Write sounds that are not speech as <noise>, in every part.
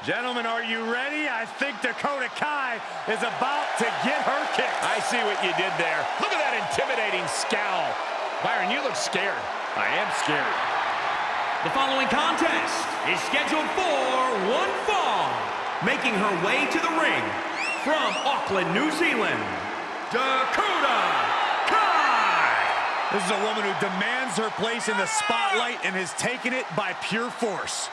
Gentlemen, are you ready? I think Dakota Kai is about to get her kick. I see what you did there. Look at that intimidating scowl. Byron, you look scared. I am scared. The following contest is scheduled for one fall. Making her way to the ring from Auckland, New Zealand, Dakota Kai. This is a woman who demands her place in the spotlight and has taken it by pure force.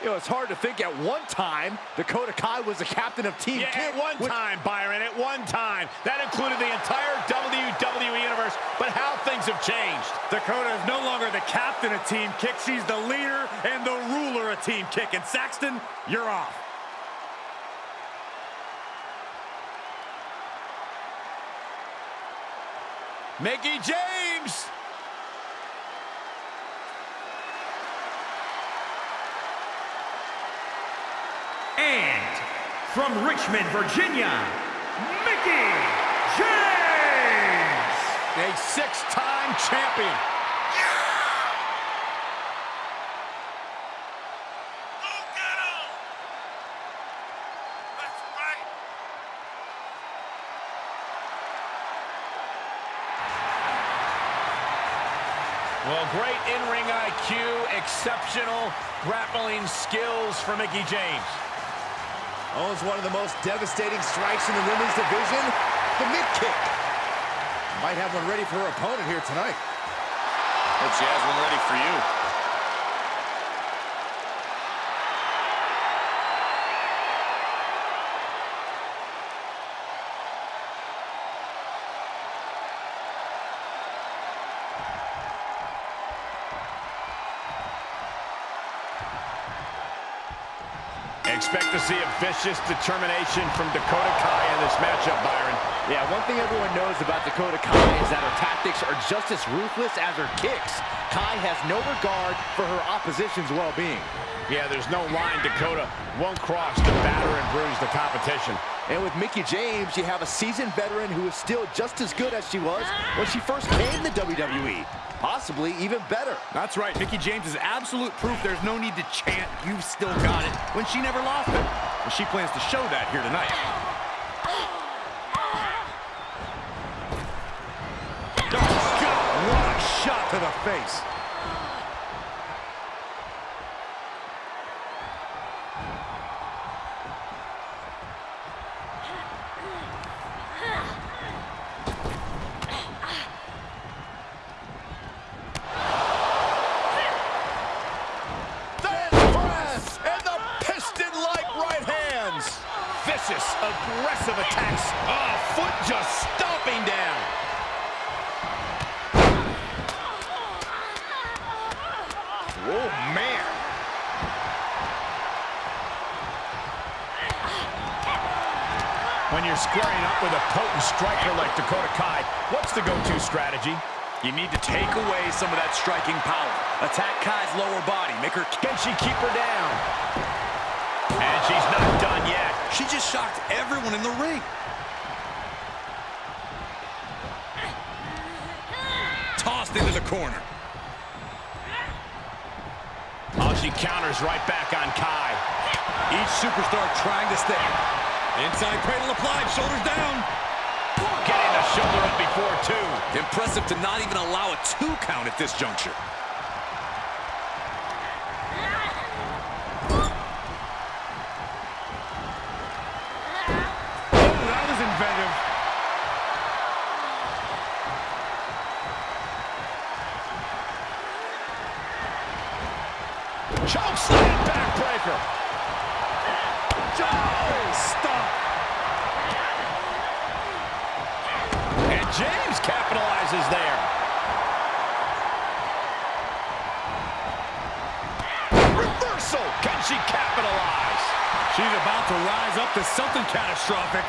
You know, it's hard to think at one time Dakota Kai was the captain of Team Yeah, Kick. at one which- time, Byron, at one time. That included the entire WWE Universe, but how things have changed. Dakota is no longer the captain of Team Kick. She's the leader and the ruler of Team Kick. And Saxton, you're off. Mickie James! And from Richmond, Virginia, Mickie James. a six-time champion. That's right. Well, great in-ring IQ, exceptional grappling skills for Mickie James. Owns one of the most devastating strikes in the women's division, the mid-kick. Might have one ready for her opponent here tonight. She has one ready for you. See a vicious determination from Dakota Kai in this matchup, Byron. Yeah, one thing everyone knows about Dakota Kai is that her tactics are just as ruthless as her kicks. Kai has no regard for her opposition's well-being. Yeah, there's no line Dakota won't cross to batter and bruise the competition. And with Mickie James, you have a seasoned veteran who is still just as good as she was when she first came to WWE. Possibly even better. That's right. Mickie James is absolute proof there's no need to chant, you've still got it, when she never lost it. And she plans to show that here tonight. Oh, God, what a shot to the face. Then press and the piston-like right hands. Vicious, aggressive attacks. Oh, foot just stomping down. Oh, man. When you're squaring up with a potent striker like Dakota Kai, what's the go-to strategy? You need to take away some of that striking power. Attack Kai's lower body. Make her... Can she keep her down? And she's not done yet. She just shocked everyone in the ring. Tossed into the corner. Oh, she counters right back on Kai. Each superstar trying to stay. Inside cradle applied, shoulders down. Getting the shoulder up before two. Impressive to not even allow a two count at this juncture. Oh, that was inventive. Choke slam backbreaker. Oh, stop. And James capitalizes there. Reversal. Can she capitalize? She's about to rise up to something catastrophic.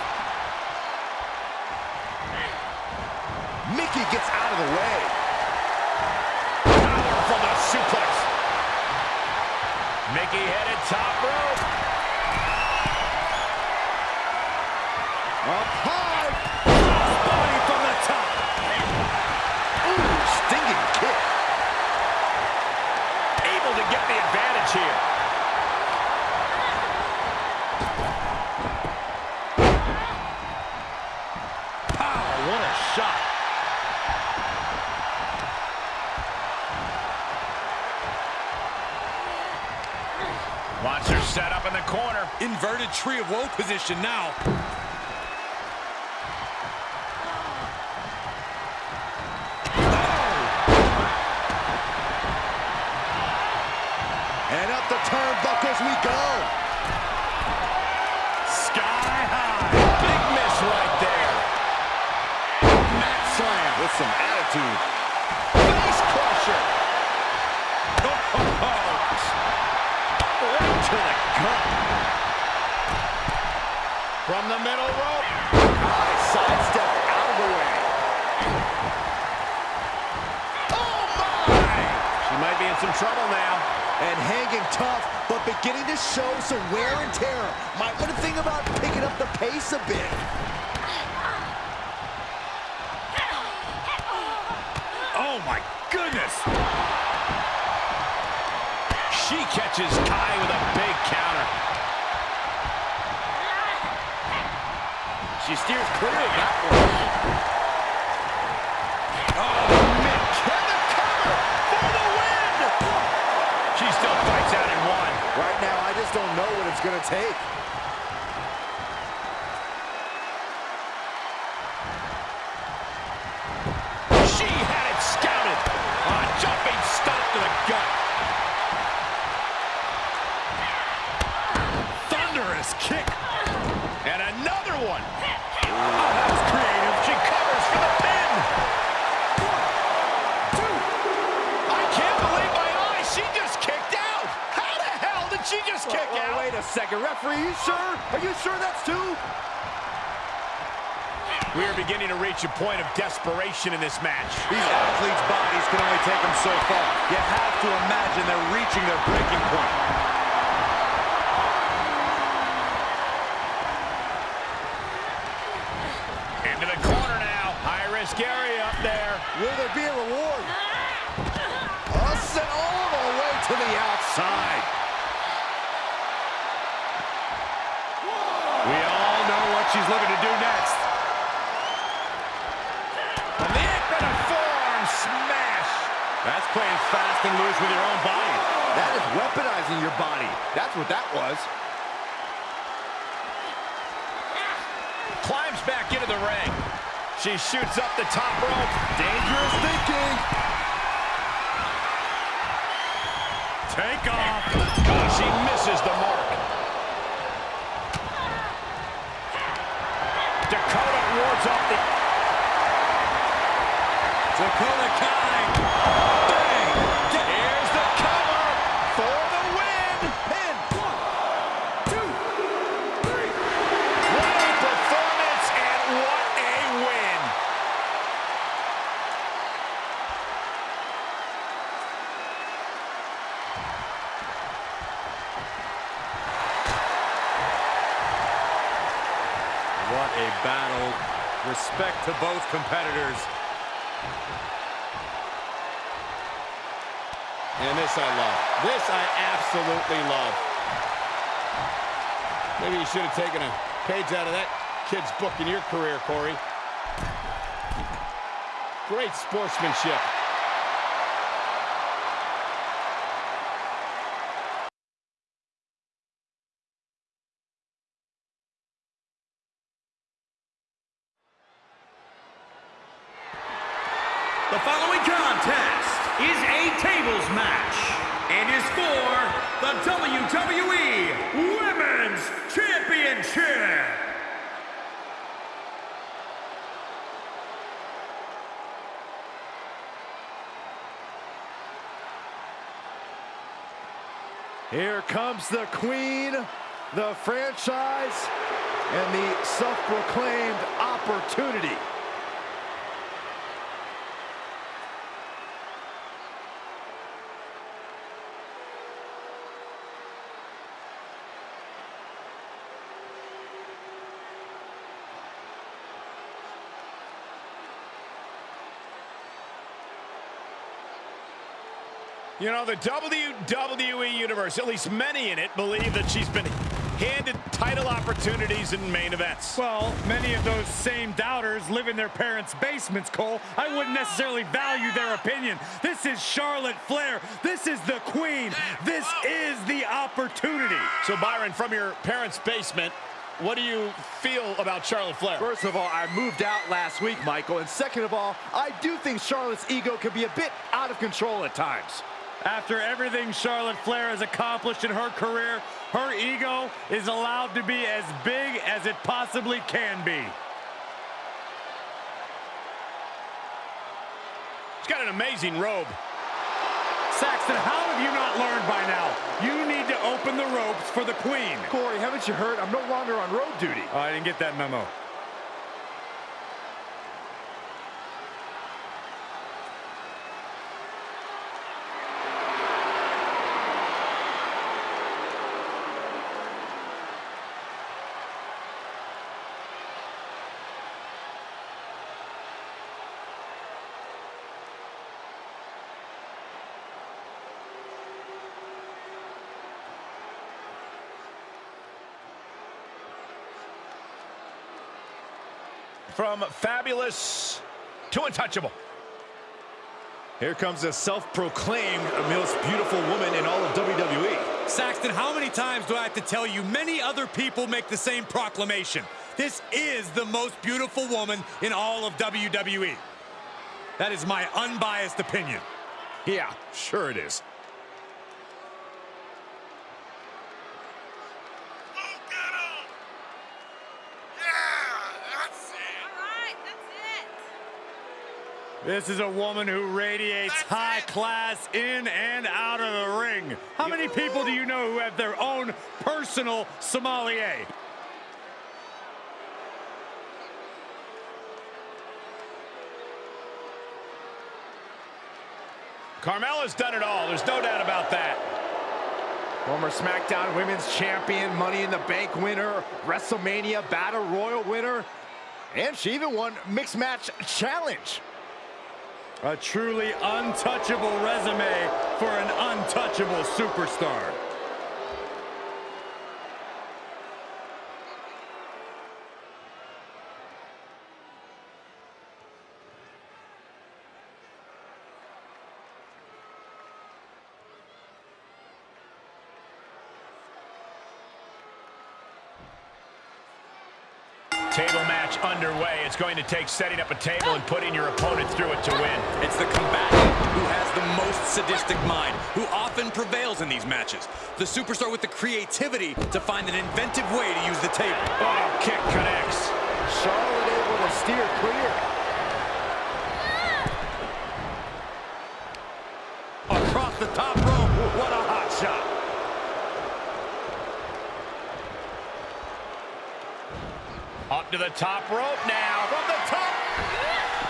Mickie gets out of the way. Powerful the suplex. Mickie headed top rope. Up high. Woe position now. Oh. And up the turnbuckles we go. Sky high. Big miss right there. Mat slam with some attitude. Tough, but beginning to show some wear and tear. Might want to think about picking up the pace a bit. Oh, my goodness. She catches Kai with a big counter. She steers clear of that one. Just don't know what it's going to take. Second, referee, you sure? Are you sure that's two? We are beginning to reach a point of desperation in this match. These athletes' bodies can only take them so far. You have to imagine they're reaching their breaking point. Into the corner now. High-risk area up there. Will there be a reward? Oh, sent all the way to the outside. She's looking to do next. And the apron a forearm smash. That's playing fast and loose with your own body. That is weaponizing your body. That's what that was. Climbs back into the ring. She shoots up the top rope. Dangerous thinking. Take off. Oh, she misses the mark. Dakota wards off the... Dakota Kai. Bang! Here's the cover for the win. Pin. What a performance and what a win. What a battle. Respect to both competitors. And this I love. This I absolutely love. Maybe you should have taken a page out of that kid's book in your career, Corey. Great sportsmanship. The following contest is a tables match and is for the WWE Women's Championship. Here comes the queen, the franchise, and the self-proclaimed opportunity. You know, the WWE Universe, at least many in it, believe that she's been handed title opportunities in main events. Well, many of those same doubters live in their parents' basements, Cole. I wouldn't necessarily value their opinion. This is Charlotte Flair. This is the queen. This is the opportunity. So, Byron, from your parents' basement, what do you feel about Charlotte Flair? First of all, I moved out last week, Michael. And second of all, I do think Charlotte's ego can be a bit out of control at times. After everything Charlotte Flair has accomplished in her career, her ego is allowed to be as big as it possibly can be. She's got an amazing robe. Saxton, how have you not learned by now? You need to open the ropes for the queen. Corey, haven't you heard? I'm no longer on road duty. Oh, I didn't get that memo. From fabulous to untouchable. Here comes a self-proclaimed most beautiful woman in all of WWE. Saxton, how many times do I have to tell you many other people make the same proclamation? This is the most beautiful woman in all of WWE. That is my unbiased opinion. Yeah, sure it is. This is a woman who radiates high class in and out of the ring. How many people do you know who have their own personal sommelier? Carmella's done it all. There's no doubt about that. Former SmackDown Women's Champion, Money in the Bank winner, WrestleMania Battle Royal winner, and she even won Mixed Match Challenge. A truly untouchable resume for an untouchable superstar. Table match underway. It's going to take setting up a table and putting your opponent through it to win. It's the combatant who has the most sadistic mind, who often prevails in these matches. The superstar with the creativity to find an inventive way to use the table. Oh, kick connects. Charlotte able to steer clear. Across the top rope, what a hot shot. Up to the top rope now. From the top.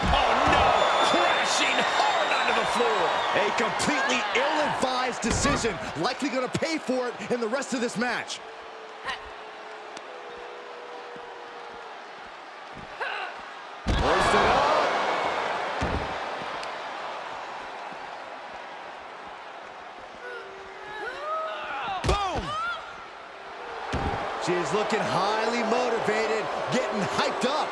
Oh, no. Crashing hard onto the floor. A completely ill-advised decision, likely going to pay for it in the rest of this match. Hoist it up. Boom. She's looking highly motivated, getting hyped up.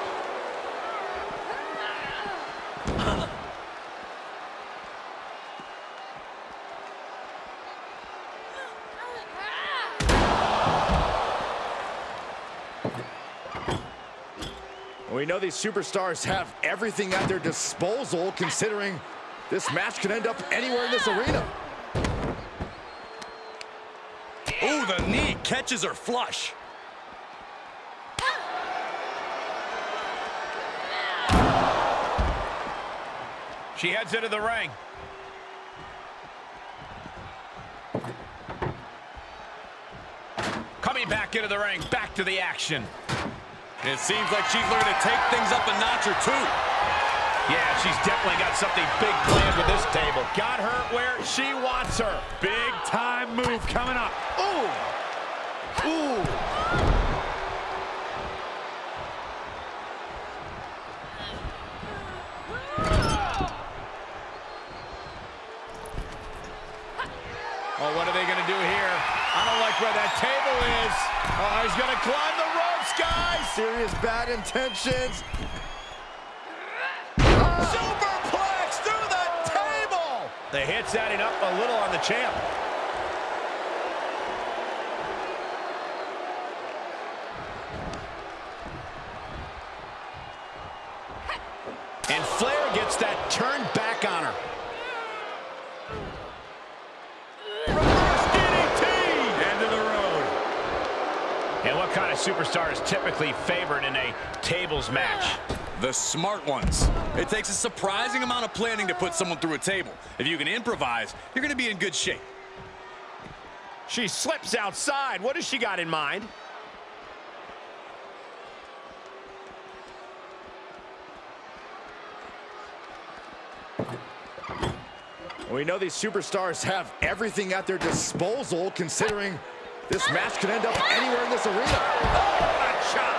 We know these superstars have everything at their disposal, considering this match could end up anywhere in this arena. Ooh, the knee catches her flush. She heads into the ring. Coming back into the ring, back to the action. It seems like she's looking to take things up a notch or two. Yeah, she's definitely got something big planned with this table. Got her where she wants her. Big time move coming up. Ooh! Ooh! Oh, what are they going to do here? I don't like where that table is. Oh, he's gonna climb the ropes, guys! Serious bad intentions. Superplex through the table! The hit's adding up a little on the champ. What kind of superstar is typically favored in a tables match? The smart ones. It takes a surprising amount of planning to put someone through a table. If you can improvise, you're going to be in good shape. She slips outside. What does she got in mind? We know these superstars have everything at their disposal, considering this match could end up anywhere in this arena. Oh, what a chop!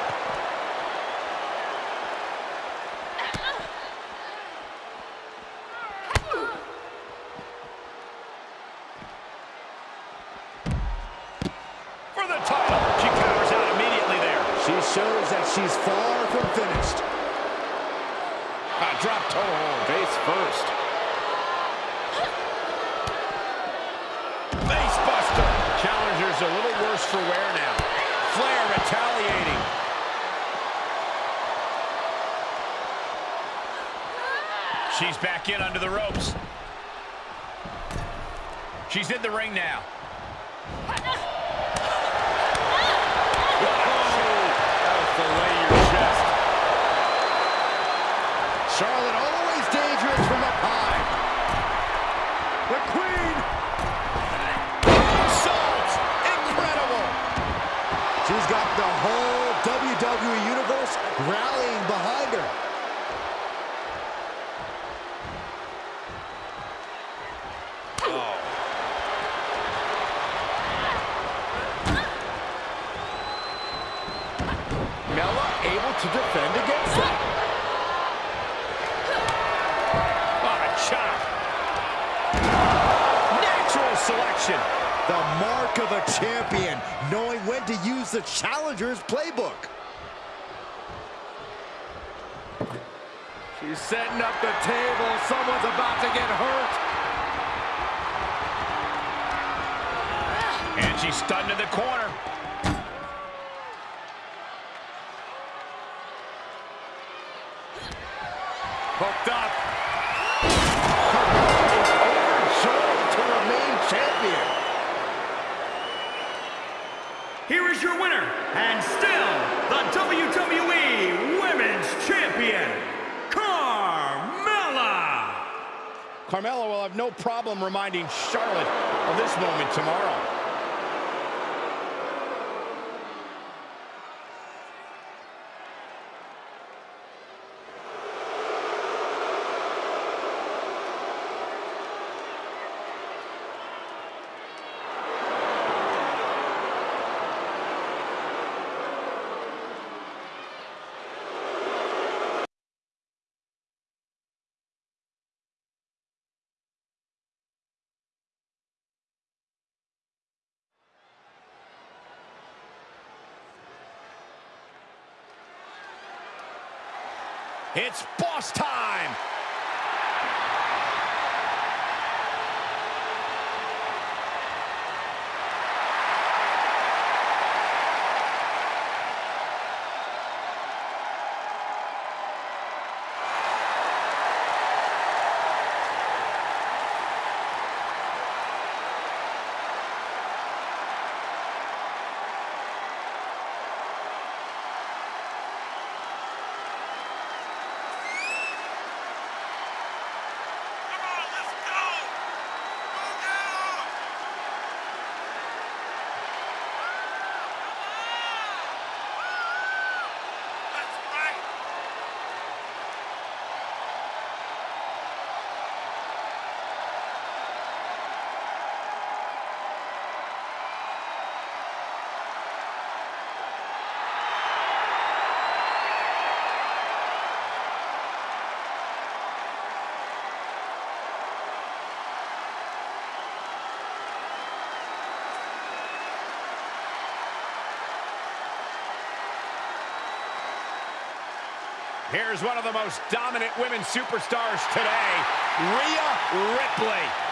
For the title. She covers out immediately there. She shows that she's far from finished. Ah, drop toe hold. Face first. Face buster. Challenger's a little worse for wear now. Flair retaliating. She's back in under the ropes. She's in the ring now. Charlotte always dangerous from up high. The Queen. Salt! Incredible! She's got the whole WWE Universe rallying behind her. Mella able to defend against that. What a chop. Natural selection. The mark of a champion, knowing when to use the challenger's playbook. She's setting up the table. Someone's about to get hurt. And she's stunned in the corner. Hooked up. Overjoyed to remain champion. Here is your winner, and still the WWE Women's Champion, Carmella. Carmella will have no problem reminding Charlotte of this moment tomorrow. Here's one of the most dominant women superstars today, Rhea Ripley.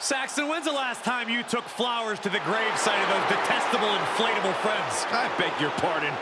Saxton, when's the last time you took flowers to the gravesite of those detestable inflatable friends? I beg your pardon.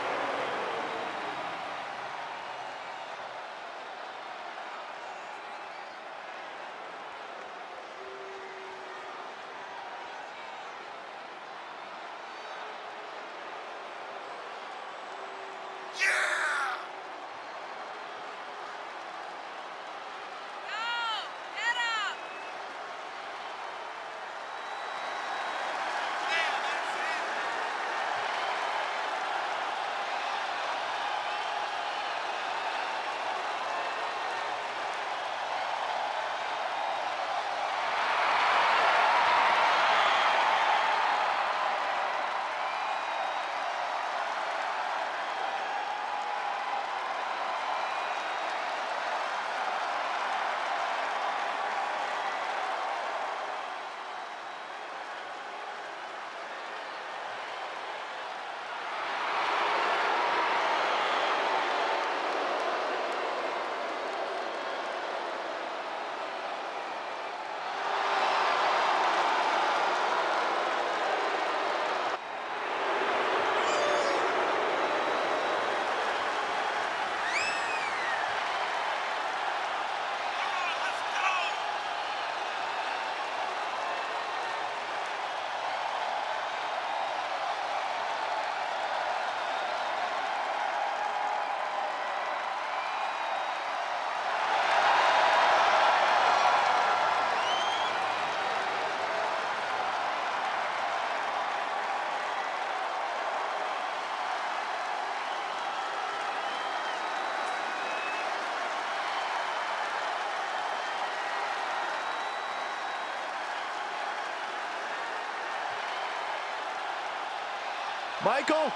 Michael,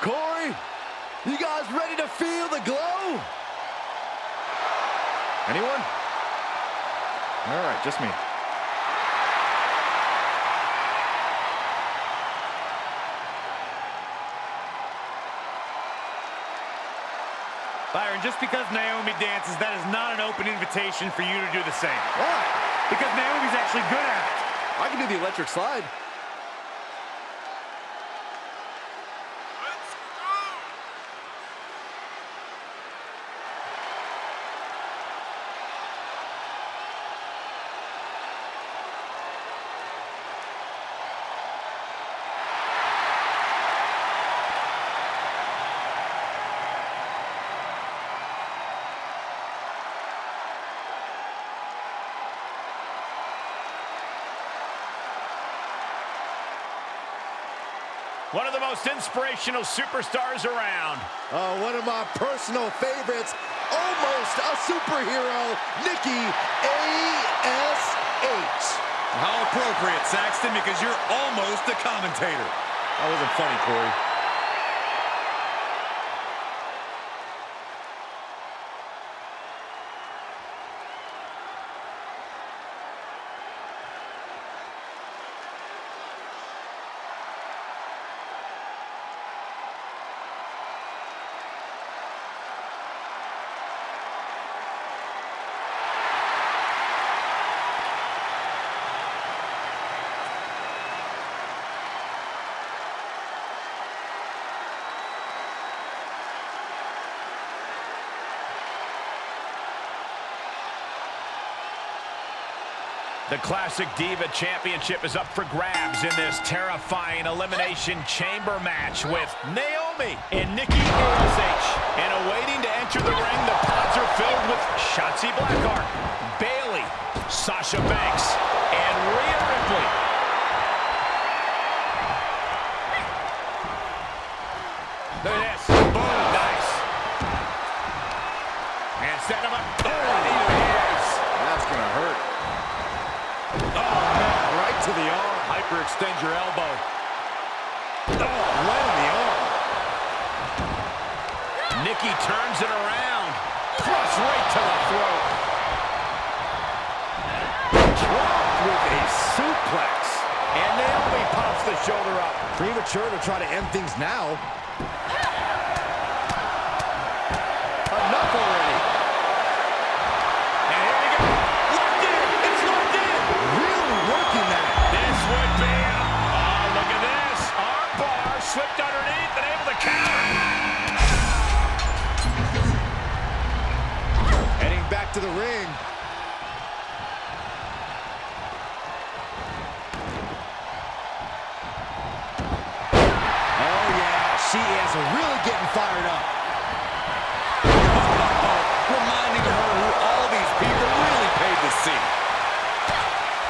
Corey, you guys ready to feel the glow? Anyone? All right, just me. Byron, just because Naomi dances, that is not an open invitation for you to do the same. Why? Because Naomi's actually good at it. I can do the electric slide. One of the most inspirational superstars around. Uh, one of my personal favorites, almost a superhero, Nikki A.S.H. How appropriate, Saxton, because you're almost a commentator. That wasn't funny, Corey. The Classic Diva Championship is up for grabs in this terrifying Elimination Chamber match with Naomi and Nikki ASH. And awaiting to enter the ring, the pods are filled with Shotzi Blackheart, Bayley, Sasha Banks, and Rhea Hyperextend your elbow. Oh, right on the arm. Nikki turns it around. Cross right to the throat. Dropped with a suplex. And Naomi pops the shoulder up. Premature to try to end things now. Back to the ring. Oh, yeah. She is really getting fired up. <laughs> Reminding her who all these people really paid to see.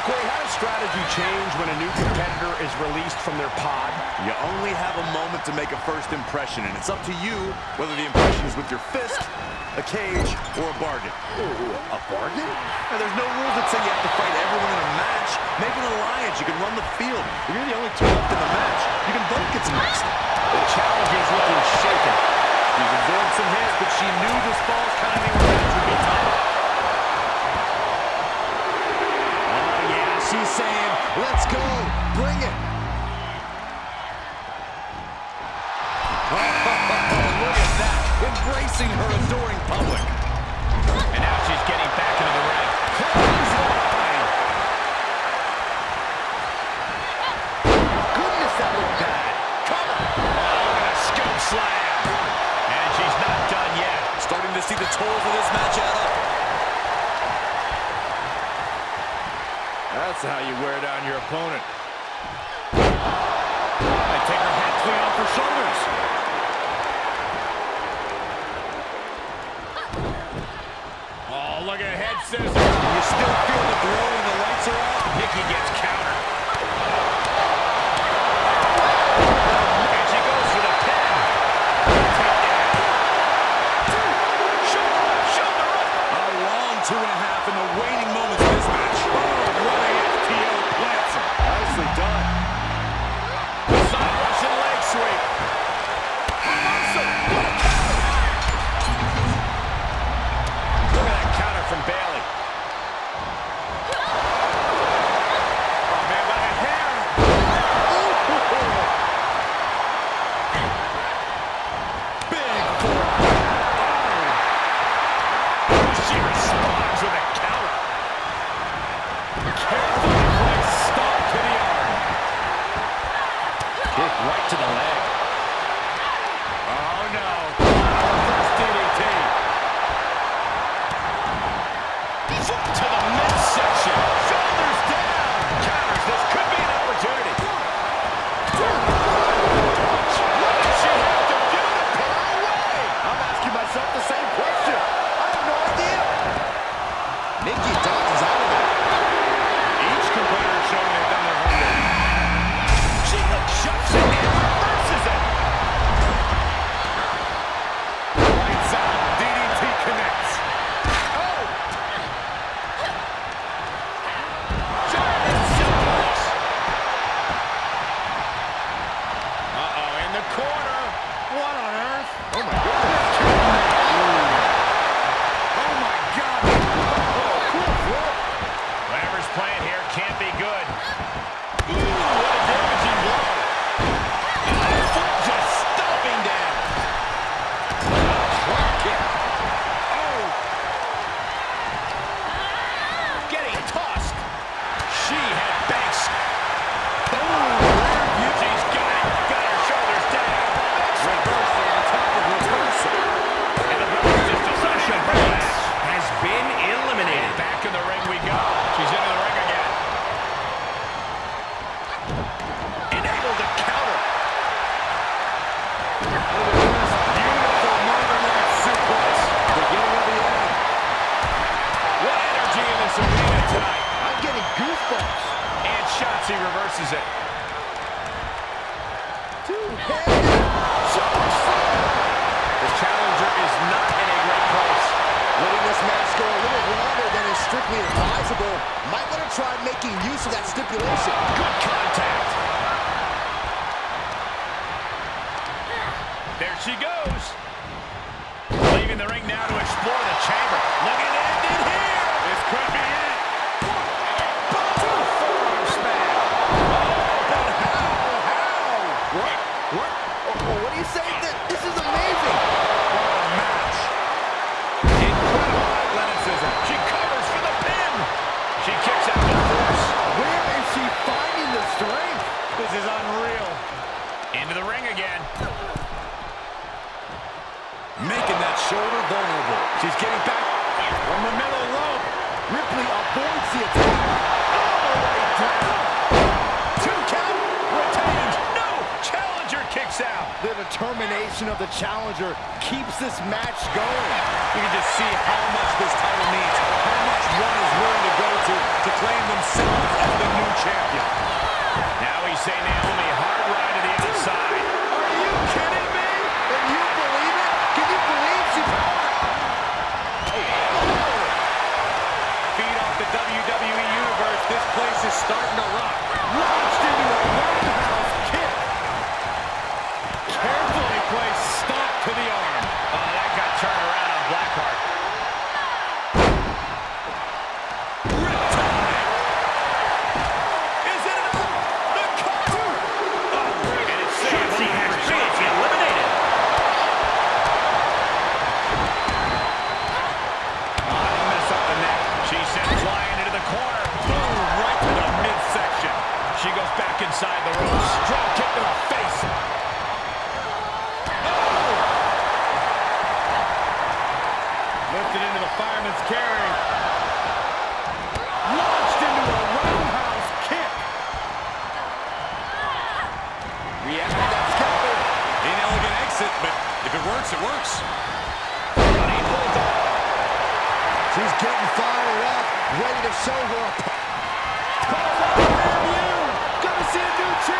Corey, how does strategy change when a new competitor is released from their pod? You only have a moment to make a first impression, and it's up to you whether the impression is with your fist, a cage, or a bargain. Ooh, a bargain? Now, there's no rules that say you have to fight everyone in a match. Make an alliance. You can run the field. If you're the only two left in the match, you can both get some rest. The challenger's looking shaken. She's absorbed some hits, but she knew this fall's timing would be tough. Ah, oh, yeah. She's saying, let's go. Bring it. Embracing her adoring public. And now she's getting back into the ring. Goodness, that looked bad. Come on. Oh, look at a scoop slam. And she's not done yet. Starting to see the tolls of this match add up. That's how you wear down your opponent. I take her head clean off her shoulders. making use of that stipulation. Good contact. There she goes.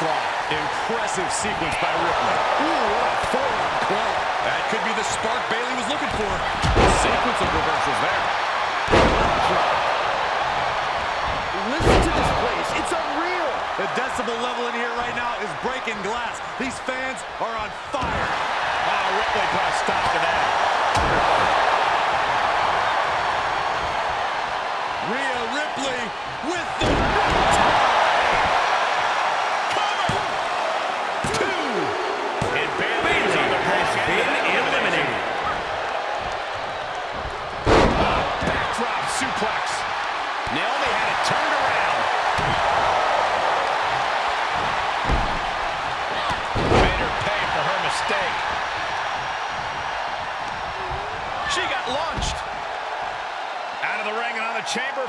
onslaught. Impressive sequence by Ripley. Ooh, what a forearm club. That could be the spark Bayley was looking for. A sequence of reversals there. Listen to this place. It's unreal. The decibel level in here right now is breaking glass. These fans are on fire. Oh, Ripley put a stop to that. Rhea Ripley with the...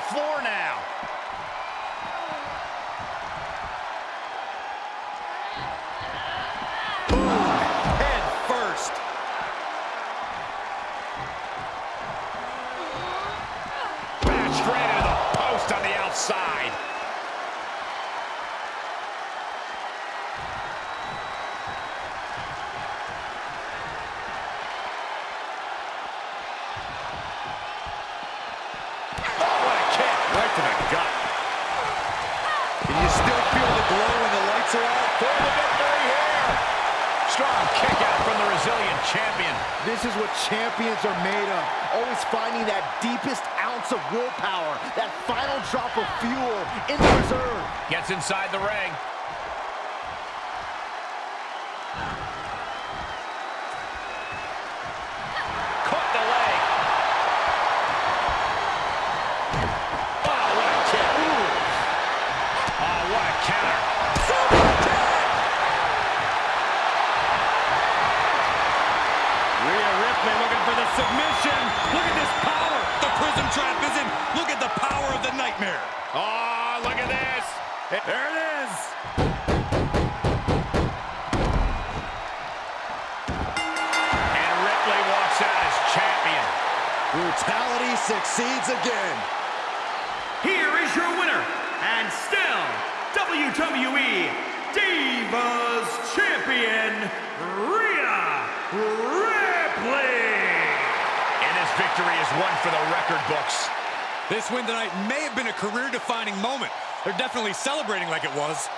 floor now. Looking for the submission. Look at this power. The prism trap is in. Look at the power of the nightmare. Oh, look at this. There it is. And Ripley walks out as champion. Brutality succeeds again. Here is your winner, and still WWE Divas Champion, Rhea Ripley. And this victory is one for the record books. This win tonight may have been a career-defining moment. They're definitely celebrating like it was.